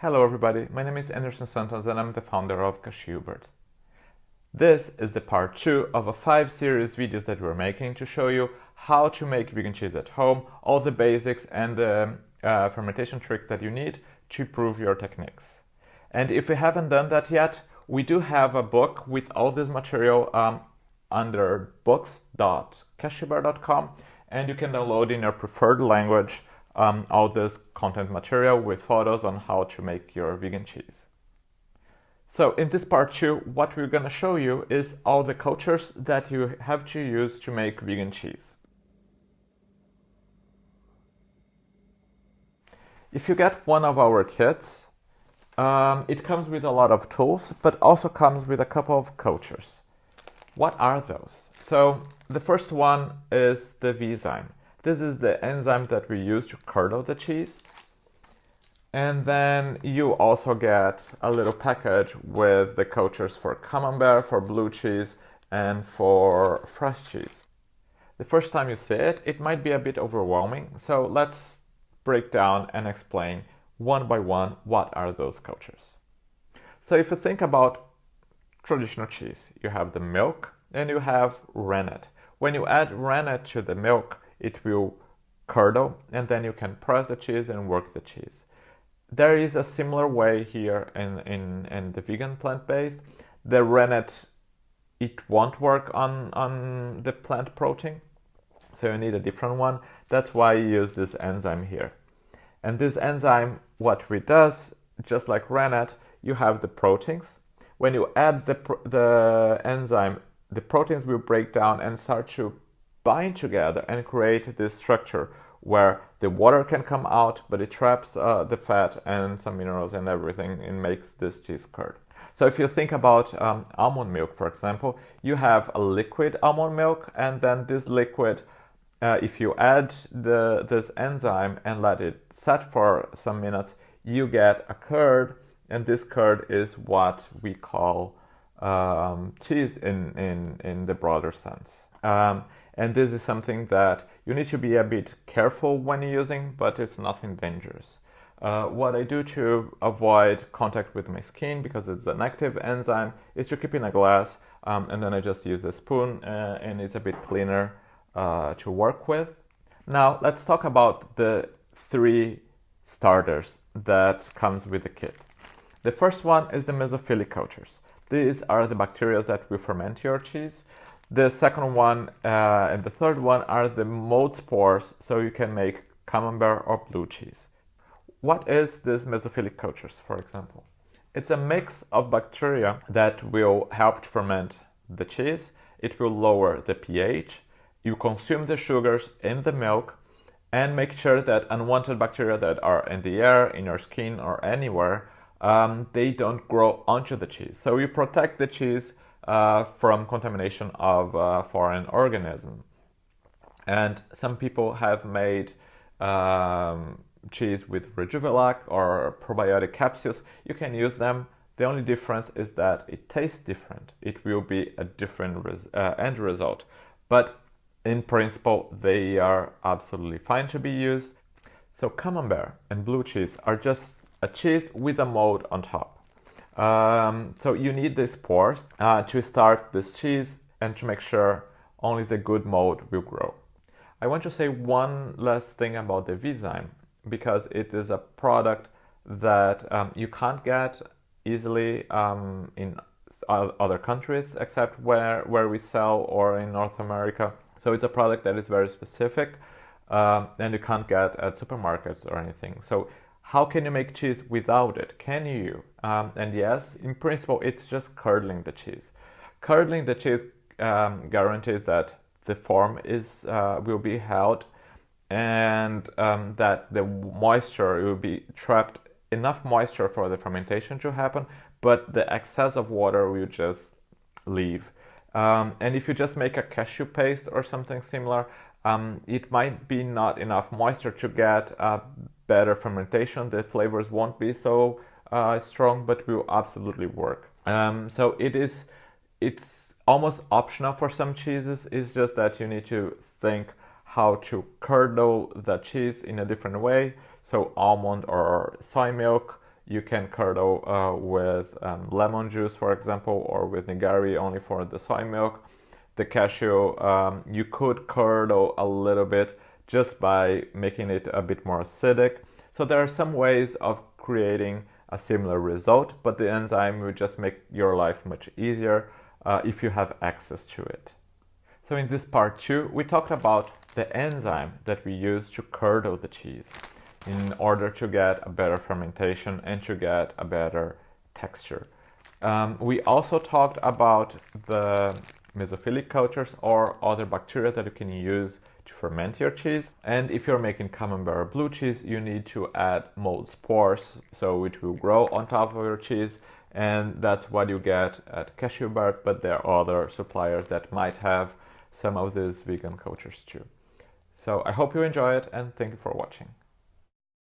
Hello everybody, my name is Anderson Santos and I'm the founder of Cashewbird. This is the part 2 of a 5 series videos that we're making to show you how to make vegan cheese at home, all the basics and the uh, fermentation tricks that you need to improve your techniques. And if you haven't done that yet, we do have a book with all this material um, under books.cashewbird.com and you can download in your preferred language um, all this content material with photos on how to make your vegan cheese. So in this part two, what we're gonna show you is all the cultures that you have to use to make vegan cheese. If you get one of our kits, um, it comes with a lot of tools, but also comes with a couple of cultures. What are those? So the first one is the Vezyme. This is the enzyme that we use to curdle the cheese. And then you also get a little package with the cultures for camembert, for blue cheese, and for fresh cheese. The first time you see it, it might be a bit overwhelming, so let's break down and explain one by one what are those cultures. So if you think about traditional cheese, you have the milk and you have rennet. When you add rennet to the milk, it will curdle and then you can press the cheese and work the cheese. There is a similar way here in, in, in the vegan plant-based. The rennet, it won't work on, on the plant protein, so you need a different one. That's why you use this enzyme here. And this enzyme, what it does, just like rennet, you have the proteins. When you add the, the enzyme, the proteins will break down and start to bind together and create this structure where the water can come out, but it traps uh, the fat and some minerals and everything and makes this cheese curd. So if you think about um, almond milk, for example, you have a liquid almond milk, and then this liquid, uh, if you add the this enzyme and let it set for some minutes, you get a curd, and this curd is what we call um, cheese in, in, in the broader sense. Um, and this is something that you need to be a bit careful when using, but it's nothing dangerous. Uh, what I do to avoid contact with my skin, because it's an active enzyme, is to keep in a glass, um, and then I just use a spoon, uh, and it's a bit cleaner uh, to work with. Now, let's talk about the three starters that comes with the kit. The first one is the mesophilic cultures. These are the bacteria that will ferment your cheese. The second one uh, and the third one are the mold spores, so you can make camembert or blue cheese. What is this mesophilic cultures, for example? It's a mix of bacteria that will help to ferment the cheese. It will lower the pH. You consume the sugars in the milk and make sure that unwanted bacteria that are in the air, in your skin, or anywhere, um, they don't grow onto the cheese. So you protect the cheese uh, from contamination of uh, foreign organism. And some people have made um, cheese with Rejuvilac or probiotic capsules. You can use them. The only difference is that it tastes different. It will be a different res uh, end result. But in principle, they are absolutely fine to be used. So camembert and blue cheese are just a cheese with a mold on top. Um, so you need these pores uh, to start this cheese and to make sure only the good mold will grow. I want to say one last thing about the Vezyme because it is a product that um, you can't get easily um, in other countries except where, where we sell or in North America. So it's a product that is very specific uh, and you can't get at supermarkets or anything. So how can you make cheese without it? Can you? Um, and yes, in principle, it's just curdling the cheese. Curdling the cheese um, guarantees that the form is uh, will be held and um, that the moisture will be trapped enough moisture for the fermentation to happen, but the excess of water will just leave. Um, and if you just make a cashew paste or something similar, um, it might be not enough moisture to get a better fermentation. The flavors won't be so uh, strong, but will absolutely work. Um, so it is, it's almost optional for some cheeses. It's just that you need to think how to curdle the cheese in a different way. So almond or soy milk, You can curdle uh, with um, lemon juice, for example, or with nigari only for the soy milk. The cashew, um, you could curdle a little bit just by making it a bit more acidic. So there are some ways of creating a similar result, but the enzyme will just make your life much easier uh, if you have access to it. So in this part two, we talked about the enzyme that we use to curdle the cheese in order to get a better fermentation and to get a better texture. Um, we also talked about the mesophilic cultures or other bacteria that you can use to ferment your cheese. And if you're making camembert blue cheese, you need to add mold spores, so it will grow on top of your cheese. And that's what you get at Cashew but there are other suppliers that might have some of these vegan cultures too. So I hope you enjoy it and thank you for watching.